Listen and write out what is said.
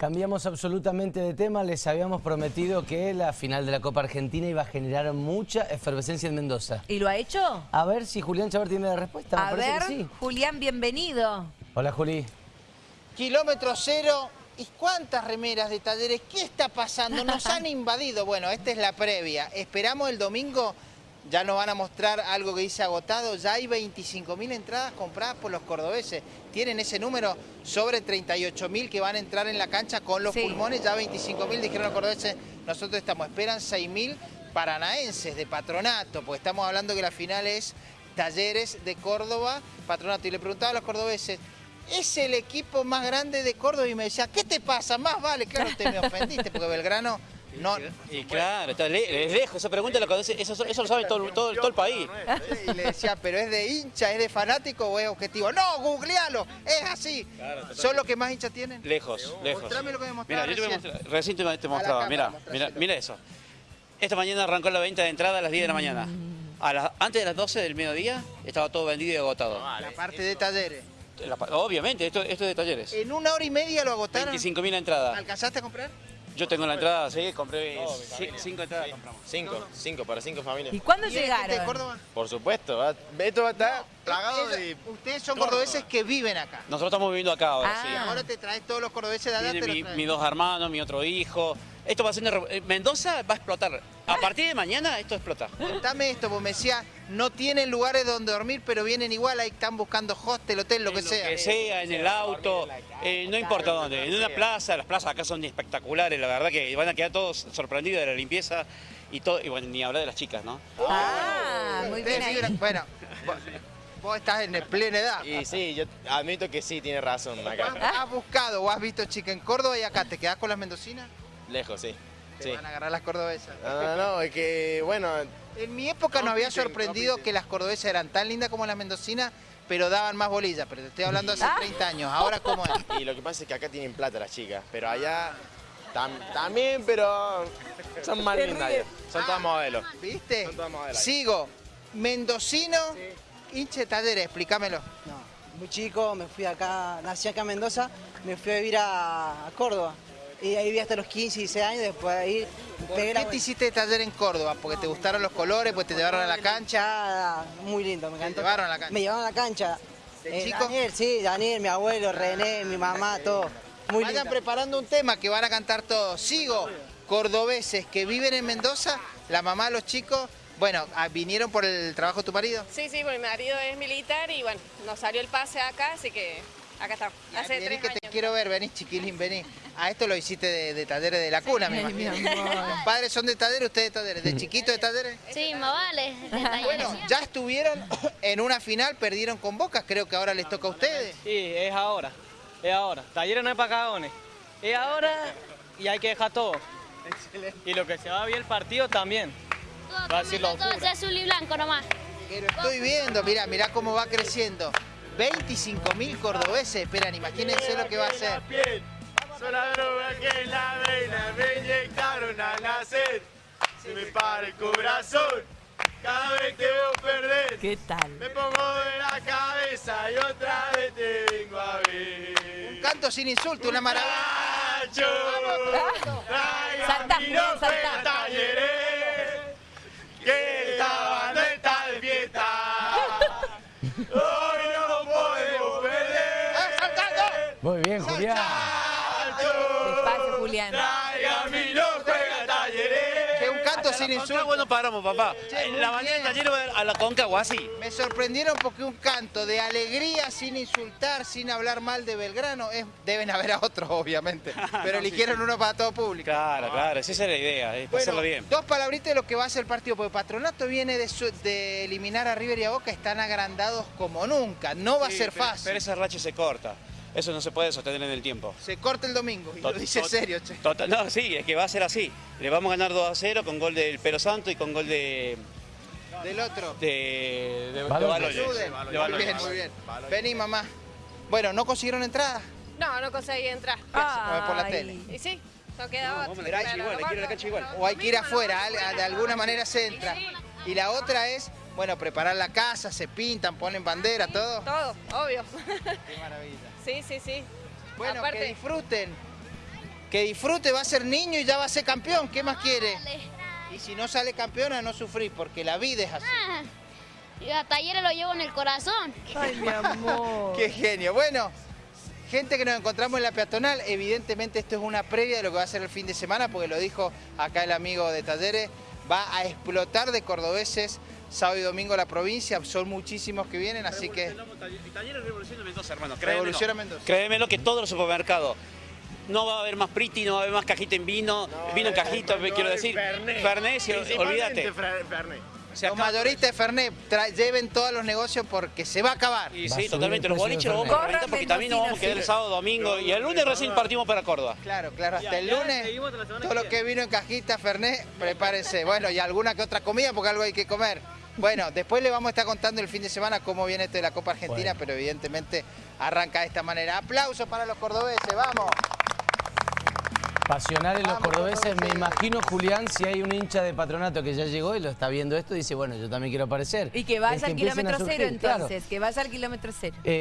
Cambiamos absolutamente de tema, les habíamos prometido que la final de la Copa Argentina iba a generar mucha efervescencia en Mendoza. ¿Y lo ha hecho? A ver si Julián Chavar tiene la respuesta, me A parece ver, que sí. Julián, bienvenido. Hola Juli. Kilómetro cero. ¿Y cuántas remeras de talleres? ¿Qué está pasando? Nos han invadido. Bueno, esta es la previa. Esperamos el domingo. Ya nos van a mostrar algo que dice agotado. Ya hay 25.000 entradas compradas por los cordobeses. Tienen ese número sobre 38.000 que van a entrar en la cancha con los Sí. pulmones. Ya 25.000 dijeron los cordobeses. Nosotros estamos. Esperan 6.000 paranaenses de patronato. Porque estamos hablando que la final es Talleres de Córdoba, patronato. Y le preguntaba a los cordobeses, es el equipo más grande de Córdoba y me decía, ¿qué te pasa? Más vale, claro, te me ofendiste porque Belgrano no... Y claro, está le- es lejos, esa pregunta lo conoce- eso, eso lo sabe todo, todo, todo el país. Y le decía, ¿pero es de hincha, es de fanático o es objetivo? No, googlealo, es así. ¿Son los que más hinchas tienen? Lejos, lejos. Mostrame lo que me mostraba Mira, yo te recién. recién te, te mostraba, mira, mira, mira eso. Esta mañana arrancó la venta de entrada a las 10 de la mañana. A antes de las 12 del mediodía estaba todo vendido y agotado. La parte de talleres. La obviamente, esto, esto es de talleres. En una hora y media lo agotaron. 25.000 entradas. ¿Alcanzaste a comprar? Yo tengo la entrada, sí, compré 5 entradas. compramos. Cinco, cinco, para cinco familias. ¿Y cuándo ¿Y eres gente de llegaron? Córdoba? Por supuesto, va- esto va a estar plagado de... Ustedes son cordobeses que viven acá. Nosotros estamos viviendo acá ahora, Ah. sí. Ahora te traes todos los cordobeses de allá, te mi- mis dos hermanos, mi otro hijo. Esto va a ser una eh, Mendoza va a explotar. A partir de mañana esto explota. Contame esto, porque me decía, no tienen lugares donde dormir, pero vienen igual, ahí están buscando hostel, hotel, lo que sea. Que sea, en el auto, eh, no importa dónde. En una plaza, las plazas acá son espectaculares, la verdad que van a quedar todos sorprendidos de la limpieza y todo, y bueno, ni hablar de las chicas, ¿no? Ah, muy bien ahí. Bueno, vos, vos estás en plena edad. Y sí, yo admito que sí, tiene razón ¿Has, acá. has buscado o has visto chica en Córdoba y acá te quedás con las mendocinas? Lejos, sí. Te Sí. van a agarrar las cordobesas. No, no, no, es que, bueno, En mi época nos había sorprendido compiten. que las cordobesas eran tan lindas como las mendocinas, pero daban más bolillas. Pero te estoy hablando hace Ah. 30 años. Ahora, ¿cómo es? y lo que pasa es que acá tienen plata las chicas, pero allá tam- también, pero son más lindas. allá. Son todas modelos. ¿Viste? Son todas modelos. Sigo. Mendocino, hinche de talleres, explícamelo. No, muy chico, me fui acá, nací acá en Mendoza, me fui a vivir a, a Córdoba. Y ahí viví hasta los 15, 16 años, después de ahí ¿Por pegué la qué te hiciste de taller en Córdoba? ¿Porque te gustaron los colores? ¿Pues te llevaron a la cancha? muy lindo, me encantó. llevaron a la cancha? Me llevaron a la cancha. ¿De Eh, chico? Daniel, sí, Daniel, mi abuelo, René, mi mamá, todo. Muy Vayan lindo. preparando un tema que van a cantar todos. Sigo, cordobeses que viven en Mendoza, la mamá, los chicos, bueno, ah, ¿vinieron por el trabajo de tu marido? Sí, sí, porque mi marido es militar y bueno, nos salió el pase acá, así que acá estamos. Hace vení tres que años. te quiero ver, vení chiquilín, vení. A esto lo hiciste de, de talleres de la cuna, me imagino. Los padres son de talleres, ustedes de talleres. ¿De chiquito de talleres? Sí, más vale. Bueno, ya estuvieron en una final, perdieron con Boca, creo que ahora les toca a ustedes. Sí, es ahora, es ahora. Talleres no es para cagadones. Es ahora y hay que dejar todo. Y lo que se va bien el partido también. Va a decir Todo es azul y blanco nomás. Que lo estoy viendo, mirá, mirá cómo va creciendo. 25.000 cordobeses esperan, imagínense lo que va a ser. Son la droga que en la vena me inyectaron al nacer. Se me para el corazón cada vez te veo perder. ¿Qué tal? Me pongo de la cabeza y otra vez te vengo a ver. Un canto sin insulto, una maravilla. Nacho, traigan Canto sin insulto. bueno paramos, papá. La mañana va a la Concagua, así. Me sorprendieron porque un canto de alegría, sin insultar, sin hablar mal de Belgrano, es, deben haber a otros, obviamente. Pero eligieron uno para todo público. Claro, claro, esa es la idea, es hacerlo bien. dos palabritas de lo que va a ser el partido, porque Patronato viene de, su- de eliminar a River y a Boca, están agrandados como nunca, no va a ser fácil. Pero esa racha se corta. Eso no se puede sostener en el tiempo. Se corta el domingo, y lo dice serio, che. Total- no, sí, es que va a ser así. Le vamos a ganar 2 a 0 con gol del Pero Santo y con gol de. Del otro. de. de. Ayuden. De Muy Baloyes. bien, muy bien. Vení, mamá. Bueno, ¿no consiguieron entrada? No, no conseguí entrar. A ver por la tele. Y sí, no queda otra. la cancha igual, hay que ir a la cancha igual. O hay que ir afuera, de alguna manera se entra. Y la otra es, bueno, preparar la casa, se pintan, ponen bandera, todo. Todo, obvio. Qué maravilla. Sí, sí, sí. Bueno, que disfruten. Que disfrute, va a ser niño y ya va a ser campeón. ¿Qué más quiere? Dale. Y si no sale campeona, no sufrir, porque la vida es así. Ah, y a Talleres lo llevo en el corazón. Ay, mi amor. Qué genio. Bueno, gente que nos encontramos en la peatonal, evidentemente esto es una previa de lo que va a ser el fin de semana, porque lo dijo acá el amigo de Talleres, va a explotar de cordobeses sábado y domingo la provincia, son muchísimos que vienen, así que Talleres Revolución de Mendoza, hermano. Revolución a Mendoza. Créemelo que todos los supermercados. No va a haber más priti, no va a haber más cajita en vino, vino en cajita, quiero decir. Fernet, si- olvídate. O sea, los mayoristas de Fernet lleven todos los negocios porque se va a acabar. Y Va sí, totalmente. Los boliches los vamos a Fernet. porque también nos vamos a quedar el sábado, domingo y el lunes recién partimos para Córdoba. Claro, claro, hasta el lunes, todo lo que vino en cajita, Fernet, prepárense. Bueno, y alguna que otra comida porque algo hay que comer. Bueno, después le vamos a estar contando el fin de semana cómo viene esto de la Copa Argentina, Bueno. pero evidentemente arranca de esta manera. Aplausos para los cordobeses, vamos. Pasionales los Vamos, cordobeses. Me imagino, Julián, si hay un hincha de patronato que ya llegó y lo está viendo esto, dice, bueno, yo también quiero aparecer. Y que Es vaya al empiecen a kilómetro cero claro. entonces, que vaya al kilómetro cero. Eh,